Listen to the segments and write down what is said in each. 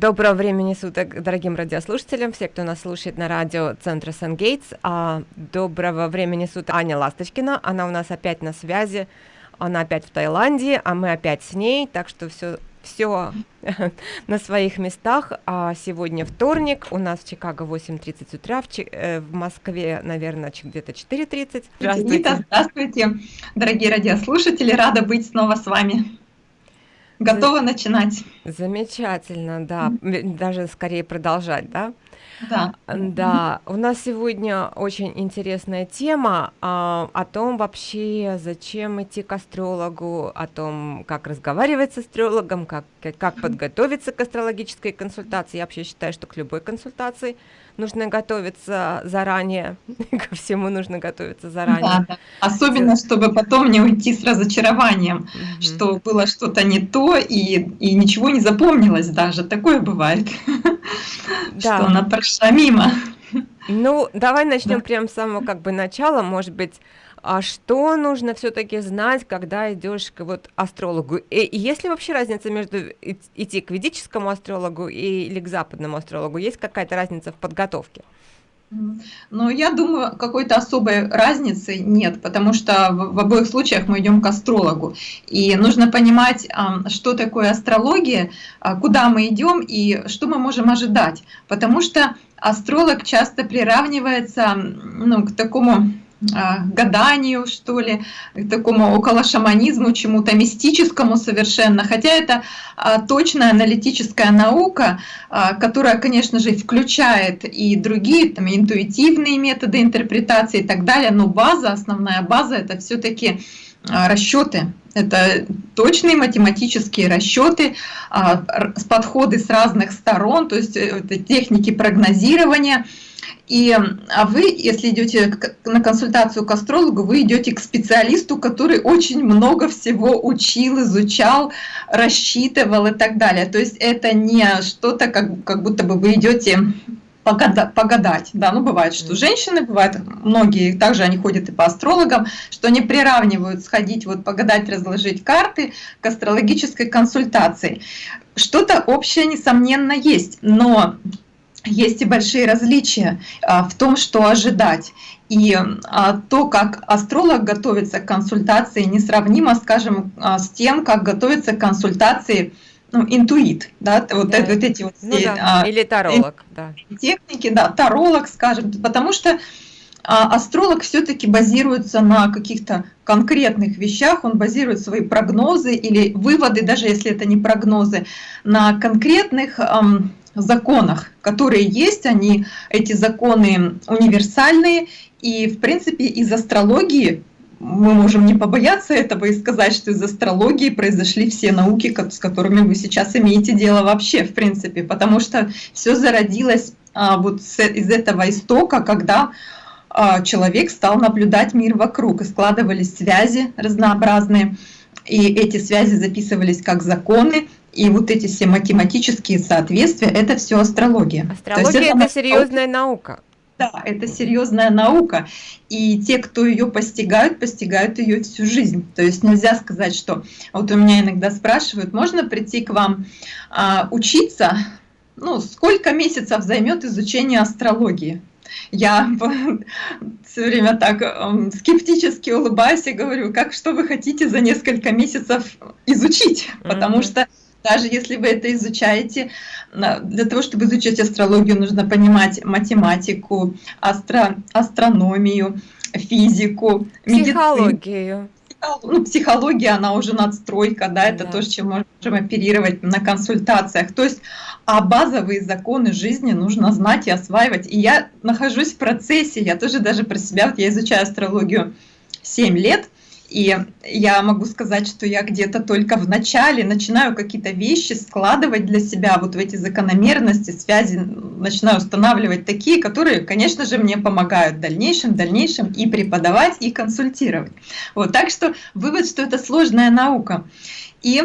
Доброго времени суток, дорогим радиослушателям, все, кто нас слушает на радио Центра Сангейтс. А, доброго времени суток Аня Ласточкина, она у нас опять на связи, она опять в Таиланде, а мы опять с ней, так что все все на своих местах. А сегодня вторник, у нас в Чикаго 8.30 утра, в, Чи э, в Москве, наверное, где-то 4.30. Здравствуйте. Здравствуйте, дорогие радиослушатели, рада быть снова с вами. Готова начинать. Замечательно, да. Даже скорее продолжать, да? Да. Да, у нас сегодня очень интересная тема а, о том вообще, зачем идти к астрологу, о том, как разговаривать с астрологом, как, как подготовиться к астрологической консультации. Я вообще считаю, что к любой консультации нужно готовиться заранее, ко всему нужно готовиться заранее. Да, да. Особенно, чтобы потом не уйти с разочарованием, угу. что было что-то не то и, и ничего не запомнилось даже. Такое бывает. что она прошла мимо. Ну, давай начнем да. прямо с самого как бы начала, может быть, а что нужно все-таки знать, когда идешь к вот астрологу? И, и есть ли вообще разница между идти к ведическому астрологу и, или к западному астрологу? Есть какая-то разница в подготовке? Но я думаю, какой-то особой разницы нет, потому что в обоих случаях мы идем к астрологу. И нужно понимать, что такое астрология, а, куда мы идем и что мы можем ожидать. Потому что астролог часто приравнивается ну, к такому гаданию, что ли, такому около шаманизму, чему-то мистическому совершенно. Хотя это а, точная аналитическая наука, а, которая, конечно же, включает и другие там, интуитивные методы интерпретации и так далее, но база, основная база это все-таки расчеты. Это точные математические расчеты, подходы с разных сторон, то есть э, это техники прогнозирования – и а вы, если идете на консультацию к астрологу, вы идете к специалисту, который очень много всего учил, изучал, рассчитывал и так далее. То есть это не что-то, как, как будто бы вы идете погадать, погадать. Да, ну бывает, что женщины, бывает, многие также они ходят и по астрологам, что они приравнивают сходить, вот погадать, разложить карты к астрологической консультации. Что-то общее, несомненно, есть, но есть и большие различия а, в том, что ожидать. И а, то, как астролог готовится к консультации, несравнимо, скажем, а, с тем, как готовится к консультации ну, интуит, да, вот, да. Это, вот эти вот ну, все, да. или таролог, да. техники, да, таролог, скажем, потому что астролог все-таки базируется на каких-то конкретных вещах, он базирует свои прогнозы или выводы, даже если это не прогнозы, на конкретных эм, законах, которые есть, они, эти законы универсальные, и в принципе из астрологии мы можем не побояться этого и сказать, что из астрологии произошли все науки, с которыми вы сейчас имеете дело вообще, в принципе, потому что все зародилось а, вот с, из этого истока, когда а, человек стал наблюдать мир вокруг, и складывались связи разнообразные, и эти связи записывались как законы, и вот эти все математические соответствия, это все астрология. Астрология это, это серьезная наука. Да, это серьезная наука. И те, кто ее постигают, постигают ее всю жизнь. То есть нельзя сказать, что вот у меня иногда спрашивают, можно прийти к вам а, учиться, ну, сколько месяцев займет изучение астрологии? Я все время так эм, скептически улыбаюсь и говорю, как что вы хотите за несколько месяцев изучить, потому mm -hmm. что даже если вы это изучаете, для того, чтобы изучать астрологию, нужно понимать математику, астро, астрономию, физику, психологию. Ну, психология, она уже надстройка, да, это да. то, с чем можем оперировать на консультациях. То есть, а базовые законы жизни нужно знать и осваивать. И я нахожусь в процессе, я тоже даже про себя, вот я изучаю астрологию 7 лет, и я могу сказать, что я где-то только в начале начинаю какие-то вещи складывать для себя, вот в эти закономерности, связи, начинаю устанавливать такие, которые, конечно же, мне помогают в дальнейшем, в дальнейшем и преподавать, и консультировать. Вот, так что вывод, что это сложная наука. И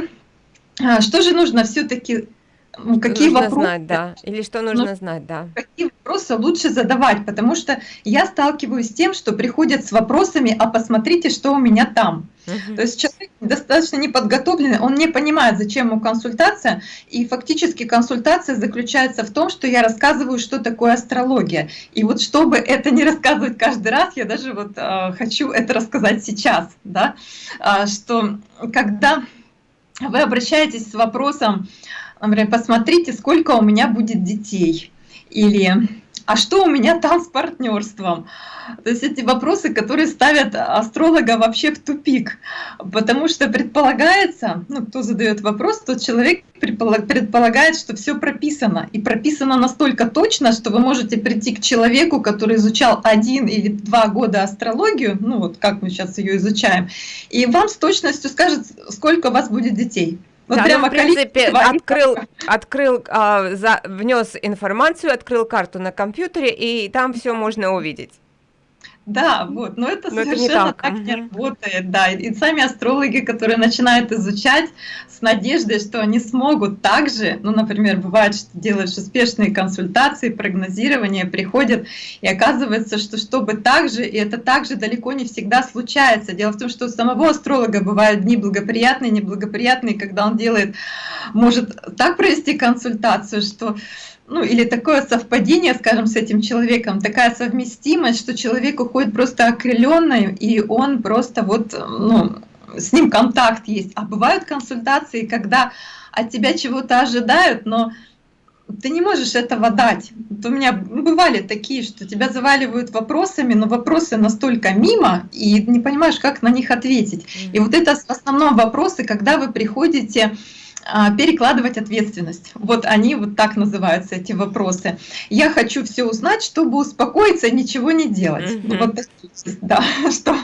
а, что же нужно все-таки какие нужно вопросы, знать, да, или что нужно ну, знать, да. Какие вопросы лучше задавать, потому что я сталкиваюсь с тем, что приходят с вопросами, а посмотрите, что у меня там. Угу. То есть человек достаточно неподготовленный, он не понимает, зачем ему консультация, и фактически консультация заключается в том, что я рассказываю, что такое астрология. И вот чтобы это не рассказывать каждый раз, я даже вот э, хочу это рассказать сейчас, да, э, что когда вы обращаетесь с вопросом, например, посмотрите, сколько у меня будет детей, или а что у меня там с партнерством? То есть эти вопросы, которые ставят астролога вообще в тупик, потому что предполагается, ну, кто задает вопрос, тот человек предполагает, что все прописано, и прописано настолько точно, что вы можете прийти к человеку, который изучал один или два года астрологию, ну вот как мы сейчас ее изучаем, и вам с точностью скажет, сколько у вас будет детей. Вот да, прямо ну, в принципе, открыл, открыл а, за, внес информацию, открыл карту на компьютере, и там все можно увидеть. Да, вот, но это но совершенно это не так, так не работает, да. И сами астрологи, которые начинают изучать с надеждой, что они смогут также, ну, например, бывает, что делаешь успешные консультации, прогнозирование, приходят, и оказывается, что чтобы так же, и это также далеко не всегда случается. Дело в том, что у самого астролога бывают дни благоприятные, неблагоприятные, когда он делает, может так провести консультацию, что ну или такое совпадение, скажем, с этим человеком, такая совместимость, что человек уходит просто окрыленный, и он просто вот, ну, с ним контакт есть. А бывают консультации, когда от тебя чего-то ожидают, но ты не можешь этого дать. Вот у меня бывали такие, что тебя заваливают вопросами, но вопросы настолько мимо, и не понимаешь, как на них ответить. И вот это в основном вопросы, когда вы приходите перекладывать ответственность. Вот они вот так называются, эти вопросы. Я хочу все узнать, чтобы успокоиться и ничего не делать. Mm -hmm. Вот, да, что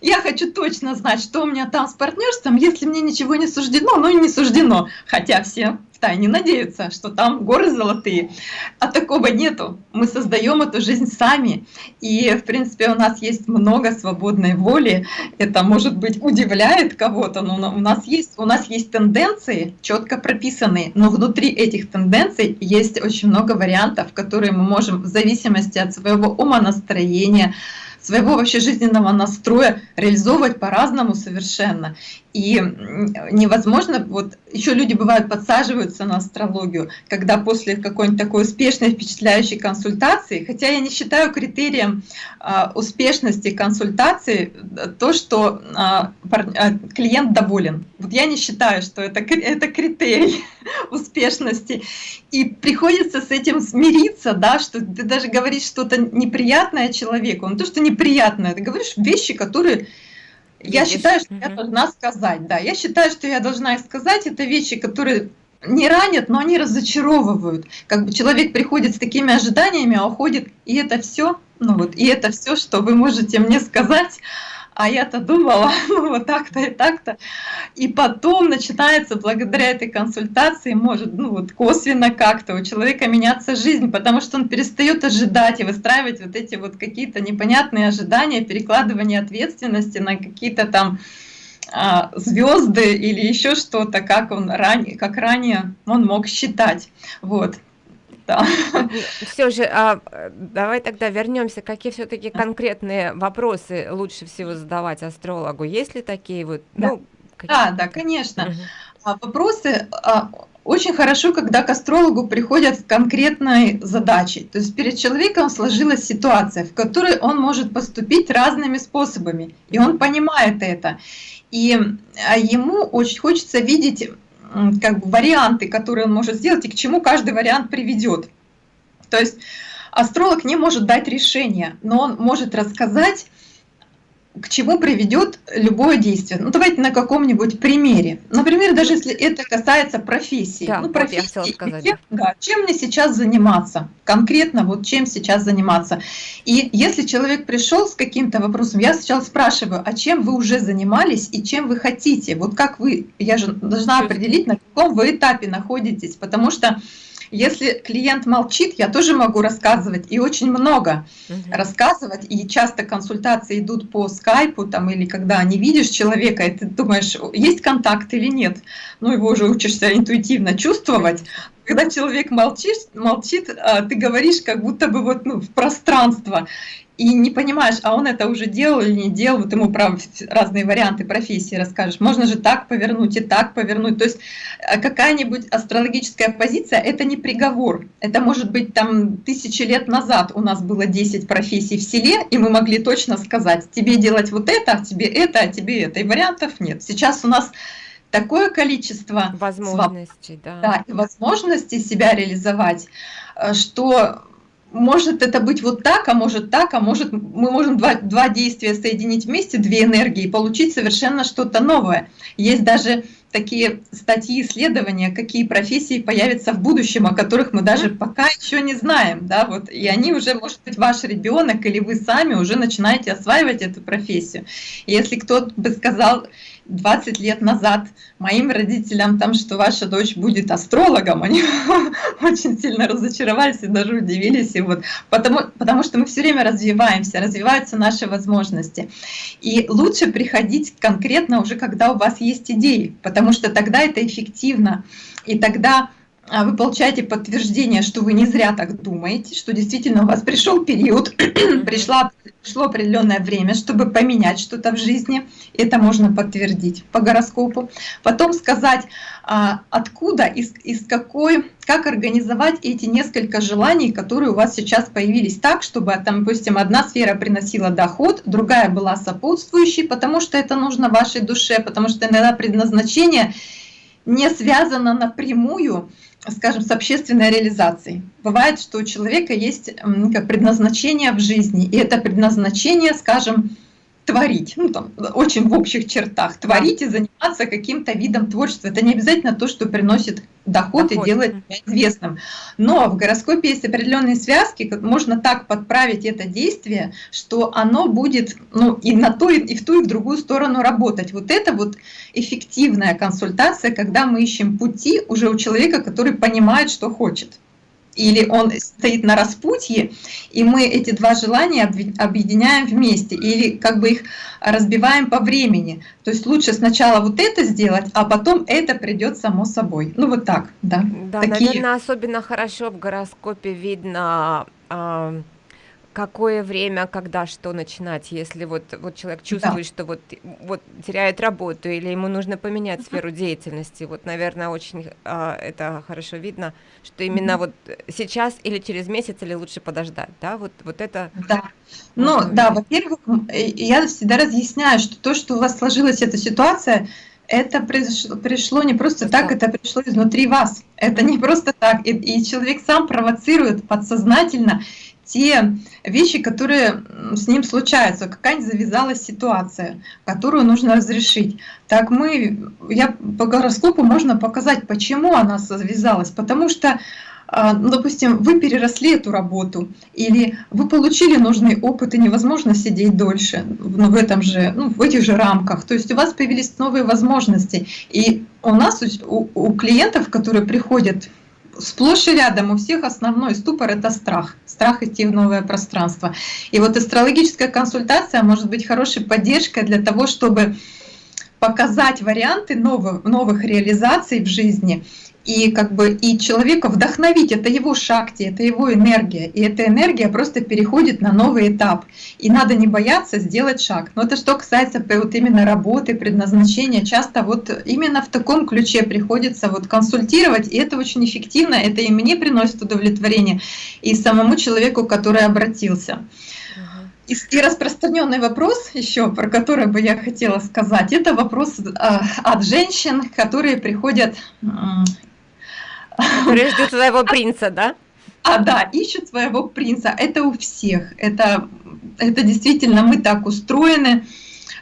я хочу точно знать, что у меня там с партнерством, если мне ничего не суждено, ну и не суждено. Хотя все втайне надеются, что там горы золотые. А такого нету. Мы создаем эту жизнь сами. И, в принципе, у нас есть много свободной воли. Это, может быть, удивляет кого-то, но у нас есть, у нас есть тенденции, четко прописанные. Но внутри этих тенденций есть очень много вариантов, которые мы можем в зависимости от своего ума, настроения, своего вообще жизненного настроя реализовывать по-разному совершенно. И невозможно, вот еще люди бывают подсаживаются на астрологию, когда после какой-нибудь такой успешной, впечатляющей консультации, хотя я не считаю критерием а, успешности консультации то, что а, а, клиент доволен. Вот я не считаю, что это, это критерий успешности. И приходится с этим смириться, да, что ты даже говоришь что-то неприятное человеку, не то, что неприятное, ты говоришь вещи, которые я считаю, что я должна сказать, да. Я считаю, что я должна их сказать. Это вещи, которые не ранят, но они разочаровывают. Как бы человек приходит с такими ожиданиями, а уходит, и это все, ну вот, и это все, что вы можете мне сказать а я-то думала, ну вот так-то и так-то. И потом начинается благодаря этой консультации, может, ну вот косвенно как-то у человека меняться жизнь, потому что он перестает ожидать и выстраивать вот эти вот какие-то непонятные ожидания, перекладывание ответственности на какие-то там а, звезды или еще что-то, как он ранее, как ранее он мог считать. Вот да. Все же, а, давай тогда вернемся. Какие все-таки конкретные вопросы лучше всего задавать астрологу? Есть ли такие вот? Да, ну, да, да, конечно. Угу. Вопросы а, очень хорошо, когда к астрологу приходят с конкретной задачей. То есть перед человеком сложилась ситуация, в которой он может поступить разными способами, и он понимает это. И а, ему очень хочется видеть как бы варианты, которые он может сделать и к чему каждый вариант приведет. То есть астролог не может дать решение, но он может рассказать, к чему приведет любое действие. Ну, давайте на каком-нибудь примере. Например, даже если это касается профессии. Да, ну, профессии. Вот сказать, чем, да. Да, чем мне сейчас заниматься? Конкретно вот чем сейчас заниматься. И если человек пришел с каким-то вопросом, я сначала спрашиваю, а чем вы уже занимались и чем вы хотите? Вот как вы, я же должна определить, на каком вы этапе находитесь, потому что если клиент молчит, я тоже могу рассказывать, и очень много угу. рассказывать, и часто консультации идут по скайпу, там, или когда не видишь человека, и ты думаешь, есть контакт или нет, ну, его уже учишься интуитивно чувствовать, когда человек молчит, молчит, а, ты говоришь как будто бы вот ну, в пространство и не понимаешь, а он это уже делал или не делал, вот ему прав, разные варианты профессии расскажешь. Можно же так повернуть и так повернуть. То есть э, какая-нибудь астрологическая позиция – это не приговор. Это может быть там тысячи лет назад у нас было 10 профессий в селе, и мы могли точно сказать, тебе делать вот это, а тебе это, а тебе это. И вариантов нет. Сейчас у нас такое количество возможностей, да. Да, и возможностей себя реализовать, э, что может это быть вот так, а может так, а может мы можем два, два действия соединить вместе, две энергии, и получить совершенно что-то новое. Есть даже такие статьи, исследования, какие профессии появятся в будущем, о которых мы даже пока еще не знаем, да, вот, и они уже, может быть, ваш ребенок или вы сами уже начинаете осваивать эту профессию. И если кто-то бы сказал, 20 лет назад моим родителям, там, что ваша дочь будет астрологом, они очень сильно разочаровались и даже удивились. И вот, потому, потому что мы все время развиваемся, развиваются наши возможности. И лучше приходить конкретно уже, когда у вас есть идеи, потому что тогда это эффективно. И тогда вы получаете подтверждение, что вы не зря так думаете, что действительно у вас пришел период, пришла, пришло определенное время, чтобы поменять что-то в жизни. Это можно подтвердить по гороскопу. Потом сказать, а, откуда, из, из какой, как организовать эти несколько желаний, которые у вас сейчас появились так, чтобы, там, допустим, одна сфера приносила доход, другая была сопутствующей, потому что это нужно вашей душе, потому что иногда предназначение не связано напрямую скажем, с общественной реализацией. Бывает, что у человека есть как предназначение в жизни, и это предназначение, скажем, творить, ну там очень в общих чертах, творить и заниматься каким-то видом творчества. Это не обязательно то, что приносит доход, доход. и делает тебя известным. Но в гороскопе есть определенные связки, можно так подправить это действие, что оно будет ну, и на ту, и в ту, и в другую сторону работать. Вот это вот эффективная консультация, когда мы ищем пути уже у человека, который понимает, что хочет или он стоит на распутье, и мы эти два желания объединяем вместе, или как бы их разбиваем по времени. То есть лучше сначала вот это сделать, а потом это придет само собой. Ну вот так, да. Да, Такие... наверное, особенно хорошо в гороскопе видно... Э какое время, когда что начинать, если вот, вот человек чувствует, да. что вот, вот теряет работу или ему нужно поменять сферу деятельности. Вот, наверное, очень а, это хорошо видно, что именно вот сейчас или через месяц, или лучше подождать, да, вот, вот это... Да, ну да, во-первых, я всегда разъясняю, что то, что у вас сложилась эта ситуация, это пришло, пришло не просто так, это пришло изнутри вас. Это не просто так. И, и человек сам провоцирует подсознательно те вещи, которые с ним случаются, какая-нибудь завязалась ситуация, которую нужно разрешить. Так мы, я по гороскопу можно показать, почему она завязалась, потому что а, ну, допустим, вы переросли эту работу, или вы получили нужный опыт, и невозможно сидеть дольше ну, в, этом же, ну, в этих же рамках. То есть у вас появились новые возможности. И у нас, у, у клиентов, которые приходят сплошь и рядом у всех основной ступор – это страх. Страх идти в новое пространство. И вот астрологическая консультация может быть хорошей поддержкой для того, чтобы показать варианты новых, новых реализаций в жизни – и как бы и человека вдохновить, это его шакти, это его энергия, и эта энергия просто переходит на новый этап, и надо не бояться сделать шаг. Но это что касается вот именно работы, предназначения, часто вот именно в таком ключе приходится вот консультировать, и это очень эффективно, это и мне приносит удовлетворение, и самому человеку, который обратился. И, и распространенный вопрос еще, про который бы я хотела сказать, это вопрос э, от женщин, которые приходят Которые ждут своего принца, да? А, да, ищут своего принца. Это у всех. Это, это действительно мы так устроены,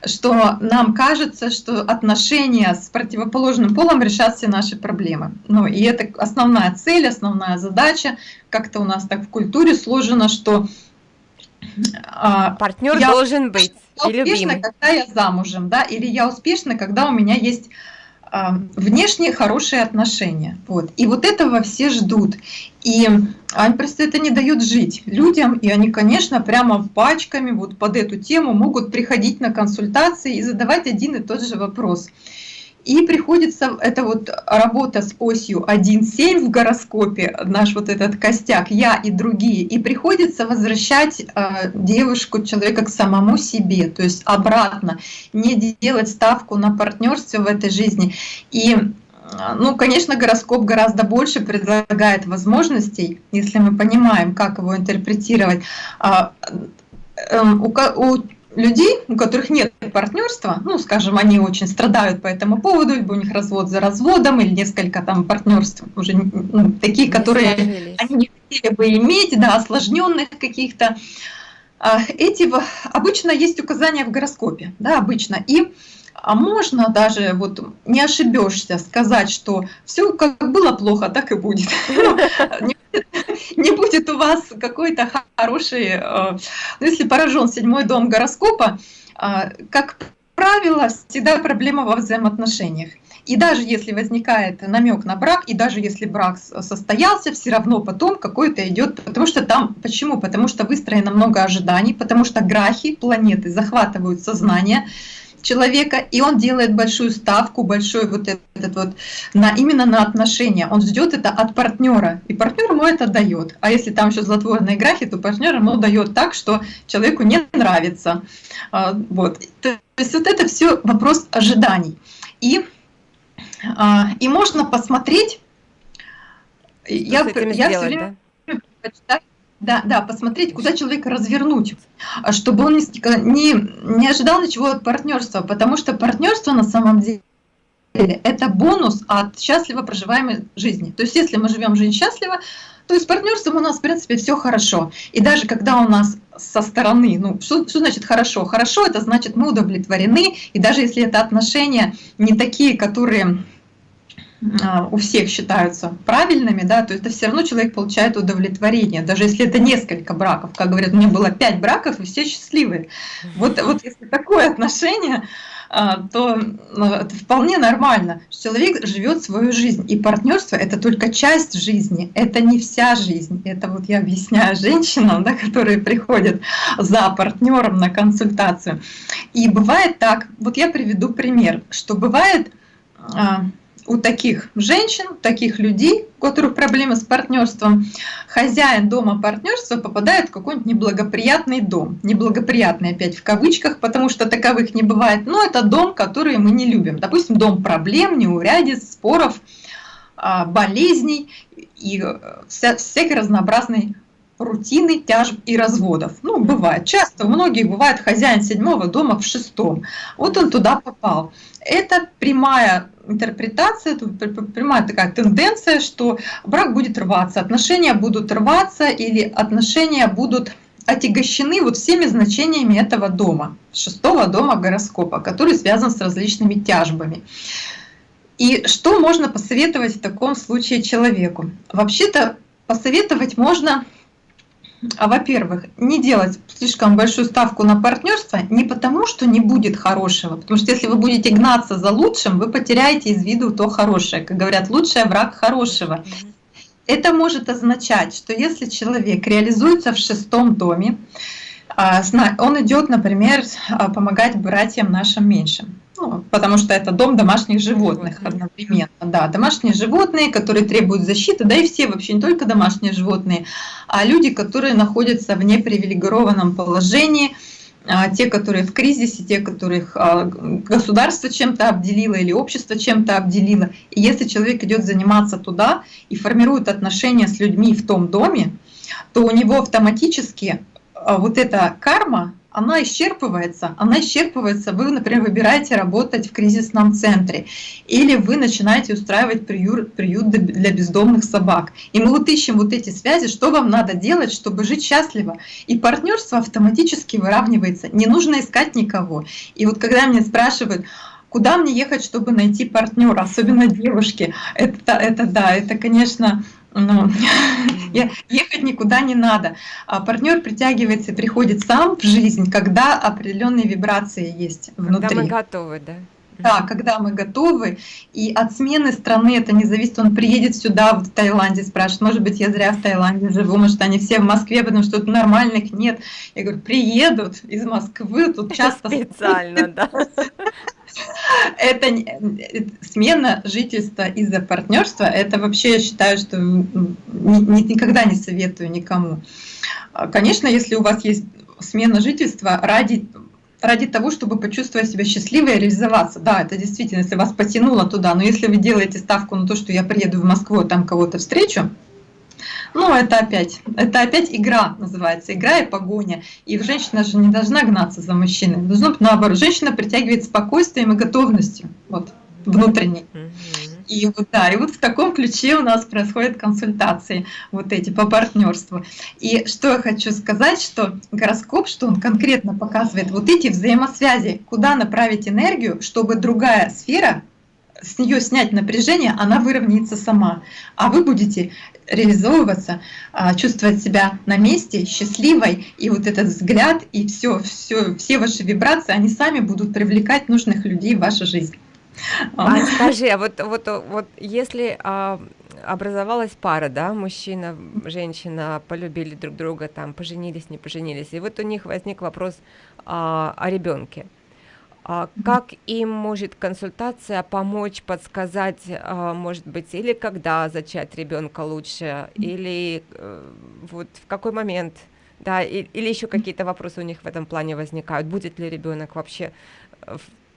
что нам кажется, что отношения с противоположным полом решат все наши проблемы. Ну, и это основная цель, основная задача. Как-то у нас так в культуре сложено, что партнер я должен быть. Я успешна, когда я замужем, да, или я успешна, когда у меня есть а, внешние хорошие отношения. Вот. И вот этого все ждут. И они просто это не дают жить людям, и они, конечно, прямо пачками вот под эту тему могут приходить на консультации и задавать один и тот же вопрос. И приходится, это вот работа с осью 1.7 в гороскопе, наш вот этот костяк, я и другие, и приходится возвращать э, девушку, человека к самому себе, то есть обратно, не делать ставку на партнерство в этой жизни. И ну, конечно, гороскоп гораздо больше предлагает возможностей, если мы понимаем, как его интерпретировать. А, эм, у людей, у которых нет партнерства, ну, скажем, они очень страдают по этому поводу, либо у них развод за разводом, или несколько там партнерств уже ну, такие, не которые сложились. они не хотели бы иметь, да, осложненных каких-то. А, эти обычно есть указания в гороскопе, да, обычно. И а можно даже, вот не ошибешься, сказать, что все как было плохо, так и будет. Не будет у вас какой-то хороший, э, ну, если поражен седьмой дом гороскопа, э, как правило, всегда проблема во взаимоотношениях. И даже если возникает намек на брак, и даже если брак состоялся, все равно потом какой-то идет, потому что там, почему? Потому что выстроено много ожиданий, потому что грахи, планеты захватывают сознание, человека, и он делает большую ставку, большой вот этот вот, на, именно на отношения. Он ждет это от партнера, и партнер ему это дает. А если там еще злотворные графи, то партнер ему дает так, что человеку не нравится. А, вот. То есть вот это все вопрос ожиданий. И, а, и можно посмотреть, что я, я все время да? Да, да, посмотреть, куда человека развернуть, чтобы он не, не ожидал ничего от партнерства, потому что партнерство на самом деле это бонус от счастливо проживаемой жизни. То есть если мы живем жизнь счастливо, то есть с партнерством у нас, в принципе, все хорошо. И даже когда у нас со стороны, ну, что, что значит хорошо? Хорошо, это значит мы удовлетворены, и даже если это отношения не такие, которые у всех считаются правильными, да, то это все равно человек получает удовлетворение, даже если это несколько браков. Как говорят, у меня было пять браков, и все счастливые. Вот, вот если такое отношение, а, то ну, это вполне нормально. Человек живет свою жизнь, и партнерство это только часть жизни, это не вся жизнь. Это вот я объясняю женщинам, да, которые приходят за партнером на консультацию. И бывает так, вот я приведу пример, что бывает а, у таких женщин, таких людей, у которых проблемы с партнерством, хозяин дома партнерства попадает в какой-нибудь неблагоприятный дом. Неблагоприятный опять в кавычках, потому что таковых не бывает. Но это дом, который мы не любим. Допустим, дом проблем, неурядиц, споров, а, болезней и э, вся, разнообразной рутины, тяжб и разводов. Ну, бывает. Часто у многих бывает хозяин седьмого дома в шестом. Вот он туда попал. Это прямая интерпретация, прямая такая тенденция, что брак будет рваться, отношения будут рваться или отношения будут отягощены вот всеми значениями этого дома, шестого дома гороскопа, который связан с различными тяжбами. И что можно посоветовать в таком случае человеку? Вообще-то посоветовать можно во-первых, не делать слишком большую ставку на партнерство не потому, что не будет хорошего, потому что если вы будете гнаться за лучшим, вы потеряете из виду то хорошее. Как говорят, лучший враг хорошего. Это может означать, что если человек реализуется в шестом доме, а, он идет, например, а, помогать братьям нашим меньшим. Ну, потому что это дом домашних животных одновременно. Да, домашние животные, которые требуют защиты, да и все вообще, не только домашние животные, а люди, которые находятся в непривилегированном положении, а, те, которые в кризисе, те, которых а, государство чем-то обделило или общество чем-то обделило. И если человек идет заниматься туда и формирует отношения с людьми в том доме, то у него автоматически а, вот эта карма, она исчерпывается, она исчерпывается, вы, например, выбираете работать в кризисном центре, или вы начинаете устраивать приют, приют для бездомных собак. И мы вот ищем вот эти связи, что вам надо делать, чтобы жить счастливо. И партнерство автоматически выравнивается, не нужно искать никого. И вот когда меня спрашивают, куда мне ехать, чтобы найти партнера, особенно девушки, это, это да, это, конечно, ну, ехать никуда не надо. А партнер притягивается приходит сам в жизнь, когда определенные вибрации есть внутри. Когда мы готовы, да? Да, когда мы готовы, и от смены страны это не зависит, он приедет сюда, в Таиланде, спрашивает, может быть, я зря в Таиланде живу, может, они все в Москве, потому что тут нормальных нет. Я говорю, приедут из Москвы, тут часто... Специально, да. Это смена жительства из-за партнерства, это вообще я считаю, что никогда не советую никому. Конечно, если у вас есть смена жительства ради ради того, чтобы почувствовать себя счастливой и реализоваться. Да, это действительно, если вас потянуло туда, но если вы делаете ставку на то, что я приеду в Москву, там кого-то встречу, ну, это опять, это опять игра называется, игра и погоня. И женщина же не должна гнаться за мужчиной, должно быть наоборот. Женщина притягивает спокойствием и готовностью, вот, внутренней. И вот, да, и вот в таком ключе у нас происходят консультации вот эти по партнерству. И что я хочу сказать, что гороскоп, что он конкретно показывает вот эти взаимосвязи, куда направить энергию, чтобы другая сфера с нее снять напряжение, она выровняется сама. А вы будете реализовываться, а, чувствовать себя на месте, счастливой, и вот этот взгляд, и все, все, все ваши вибрации, они сами будут привлекать нужных людей в вашу жизнь. А. Скажи, а вот, вот, вот если а, образовалась пара, да, мужчина, женщина полюбили друг друга, там, поженились, не поженились, и вот у них возник вопрос а, о ребенке. А как им может консультация помочь, подсказать, а, может быть, или когда зачать ребенка лучше, или э, вот в какой момент, да, или еще какие-то вопросы у них в этом плане возникают, будет ли ребенок вообще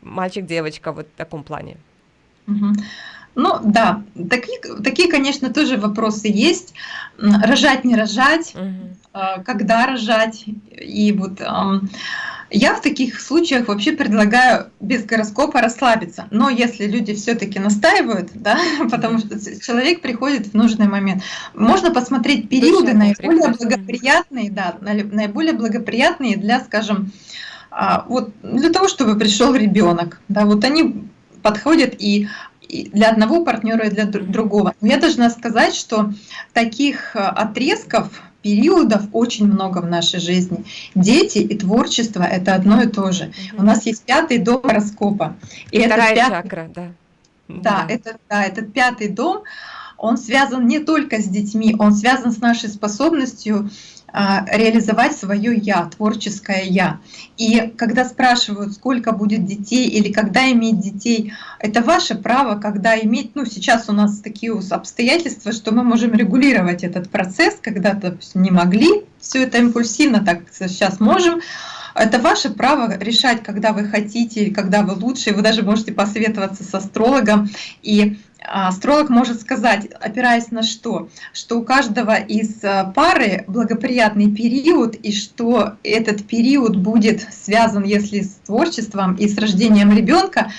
мальчик-девочка вот в таком плане? Ну да, такие, такие, конечно, тоже вопросы есть. Рожать, не рожать, угу. когда рожать. И вот я в таких случаях вообще предлагаю без гороскопа расслабиться. Но если люди все-таки настаивают, да, потому что человек приходит в нужный момент, можно посмотреть периоды наиболее благоприятные, да, наиболее благоприятные для, скажем, вот для того, чтобы пришел ребенок, да, вот они подходят и для одного партнера и для другого. Но я должна сказать, что таких а, отрезков, периодов очень много в нашей жизни. Дети и творчество — это одно и то же. Угу. У нас есть пятый дом гороскопа. И Вторая это пятый, чакра, да. Да, да. Это, да, этот пятый дом, он связан не только с детьми, он связан с нашей способностью а, реализовать свое «я», творческое «я». И когда спрашивают, сколько будет детей или когда иметь детей, это ваше право, когда иметь, ну сейчас у нас такие обстоятельства, что мы можем регулировать этот процесс, когда-то не могли, все это импульсивно, так сейчас можем, это ваше право решать, когда вы хотите, когда вы лучше. Вы даже можете посоветоваться с астрологом. И астролог может сказать, опираясь на что? Что у каждого из э, пары благоприятный период, и что этот период будет связан, если с творчеством и с рождением ребенка,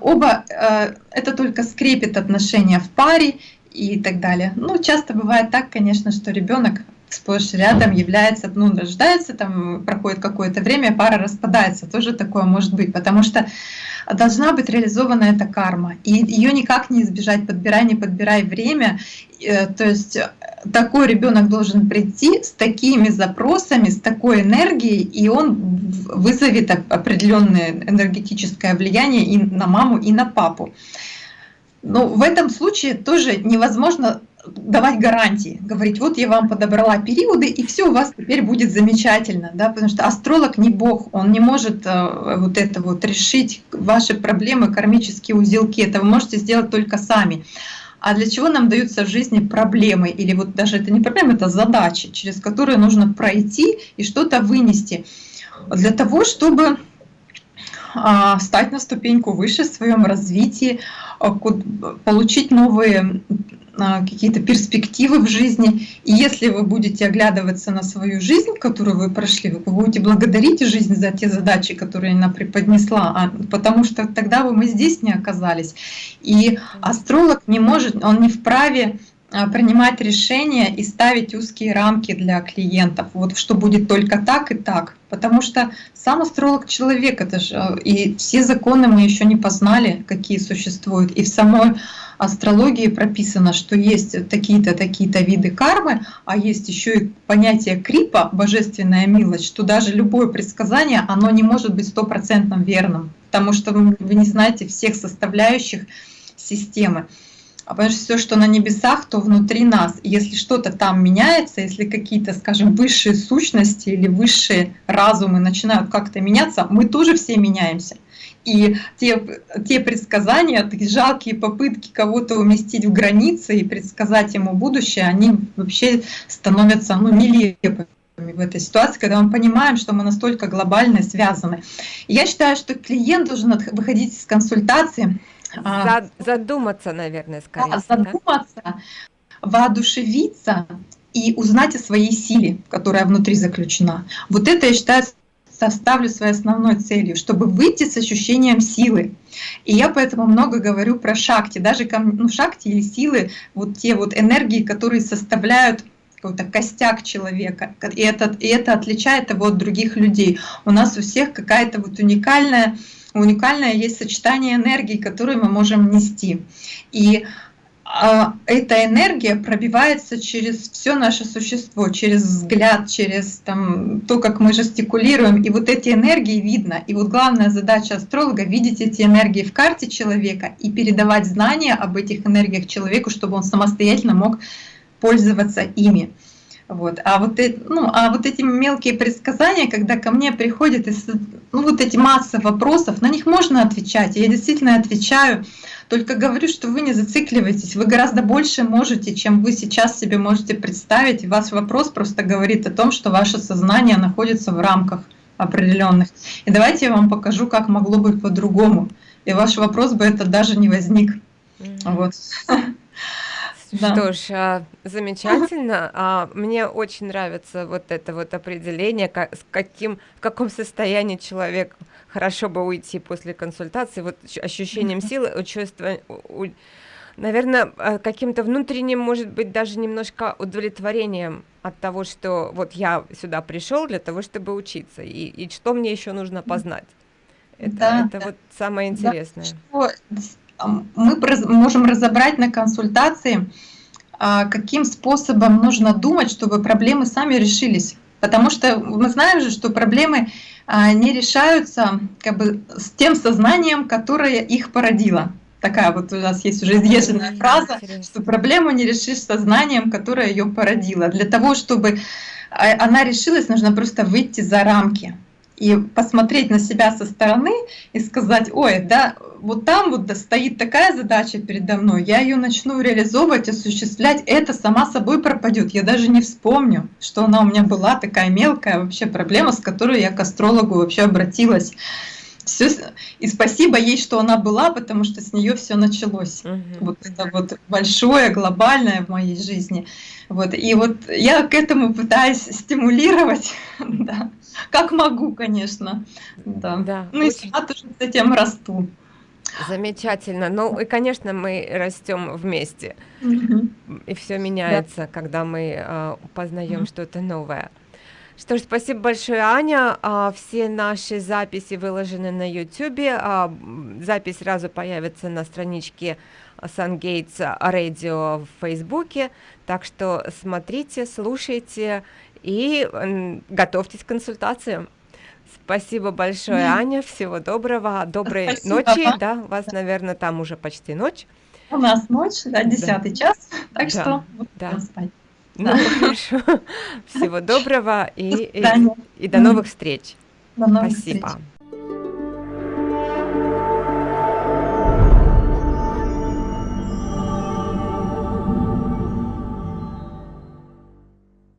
оба э, это только скрепит отношения в паре и так далее. Ну, часто бывает так, конечно, что ребенок сплошь рядом является, ну, рождается, там проходит какое-то время, пара распадается, тоже такое может быть, потому что должна быть реализована эта карма, и ее никак не избежать, подбирай, не подбирай время, э, то есть э, такой ребенок должен прийти с такими запросами, с такой энергией, и он вызовет определенное энергетическое влияние и на маму, и на папу. Но в этом случае тоже невозможно давать гарантии, говорить, вот я вам подобрала периоды, и все у вас теперь будет замечательно, да, потому что астролог не бог, он не может э, вот это вот решить ваши проблемы, кармические узелки, это вы можете сделать только сами. А для чего нам даются в жизни проблемы, или вот даже это не проблемы, это задачи, через которые нужно пройти и что-то вынести, для того, чтобы а, стать на ступеньку выше в своем развитии, а, получить новые какие-то перспективы в жизни. И если вы будете оглядываться на свою жизнь, которую вы прошли, вы будете благодарить жизнь за те задачи, которые она преподнесла, а, потому что тогда бы мы здесь не оказались. И астролог не может, он не вправе а, принимать решения и ставить узкие рамки для клиентов, вот что будет только так и так. Потому что сам астролог человек, это же, а, и все законы мы еще не познали, какие существуют. И в самой астрологии прописано, что есть такие-то, такие-то виды кармы, а есть еще и понятие крипа, божественная милость, что даже любое предсказание, оно не может быть стопроцентно верным. потому что вы, не знаете всех составляющих системы. А потому что все, что на небесах, то внутри нас. Если что-то там меняется, если какие-то, скажем, высшие сущности или высшие разумы начинают как-то меняться, мы тоже все меняемся. И те, те предсказания, такие жалкие попытки кого-то уместить в границы и предсказать ему будущее, они вообще становятся ну, нелепыми в этой ситуации, когда мы понимаем, что мы настолько глобально связаны. я считаю, что клиент должен выходить из консультации а, задуматься, наверное, скорее. Да, задуматься, да? воодушевиться и узнать о своей силе, которая внутри заключена. Вот это, я считаю, составлю своей основной целью, чтобы выйти с ощущением силы. И я поэтому много говорю про шахти, даже ну, шахти или силы, вот те вот энергии, которые составляют какой-то костяк человека, и это, и это отличает его от других людей. У нас у всех какая-то вот уникальная уникальное есть сочетание энергии, которую мы можем нести. И эта энергия пробивается через все наше существо, через взгляд, через там, то, как мы жестикулируем. И вот эти энергии видно. И вот главная задача астролога — видеть эти энергии в карте человека и передавать знания об этих энергиях человеку, чтобы он самостоятельно мог пользоваться ими. Вот. А, вот, ну, а вот эти мелкие предсказания, когда ко мне приходят ну, вот эти массы вопросов, на них можно отвечать. Я действительно отвечаю, только говорю, что вы не зацикливайтесь, вы гораздо больше можете, чем вы сейчас себе можете представить. И ваш вопрос просто говорит о том, что ваше сознание находится в рамках определенных. И давайте я вам покажу, как могло быть по-другому. И ваш вопрос бы это даже не возник. Mm -hmm. Вот. Да. Что ж, а, замечательно. А, мне очень нравится вот это вот определение, как, с каким, в каком состоянии человек хорошо бы уйти после консультации, вот ощущением силы, чувство, наверное, а, каким-то внутренним, может быть, даже немножко удовлетворением от того, что вот я сюда пришел для того, чтобы учиться, и, и что мне еще нужно познать. Это, да, это да. вот самое интересное. Да, мы можем разобрать на консультации, а, каким способом нужно думать, чтобы проблемы сами решились. Потому что мы знаем же, что проблемы а, не решаются как бы с тем сознанием, которое их породило. Такая вот у нас есть уже изъезженная фраза, что проблему не решишь сознанием, которое ее породило. Для того, чтобы а, она решилась, нужно просто выйти за рамки и посмотреть на себя со стороны и сказать, ой, да, вот там вот стоит такая задача передо мной, я ее начну реализовывать, осуществлять, это сама собой пропадет. Я даже не вспомню, что она у меня была такая мелкая вообще проблема, с которой я к астрологу вообще обратилась. Все, и спасибо ей, что она была, потому что с нее все началось. Угу. Вот это вот большое, глобальное в моей жизни. Вот. И вот я к этому пытаюсь стимулировать, да. как могу, конечно. Да. Да, ну очень... и сама тоже с этим расту. Замечательно. Ну и, конечно, мы растем вместе. И все меняется, да. когда мы э, познаем что-то новое. Что ж, спасибо большое, Аня. А, все наши записи выложены на YouTube. А, запись сразу появится на страничке SunGates Radio в Фейсбуке. Так что смотрите, слушайте и готовьтесь к консультациям. Спасибо большое, Аня. Всего доброго. Доброй Спасибо. ночи. Да, у вас, наверное, там уже почти ночь. У нас ночь, да, десятый да. час. Так да. что да. спать. Ну, хорошо. Всего доброго и, и, и до новых встреч. До новых Спасибо. Встреч.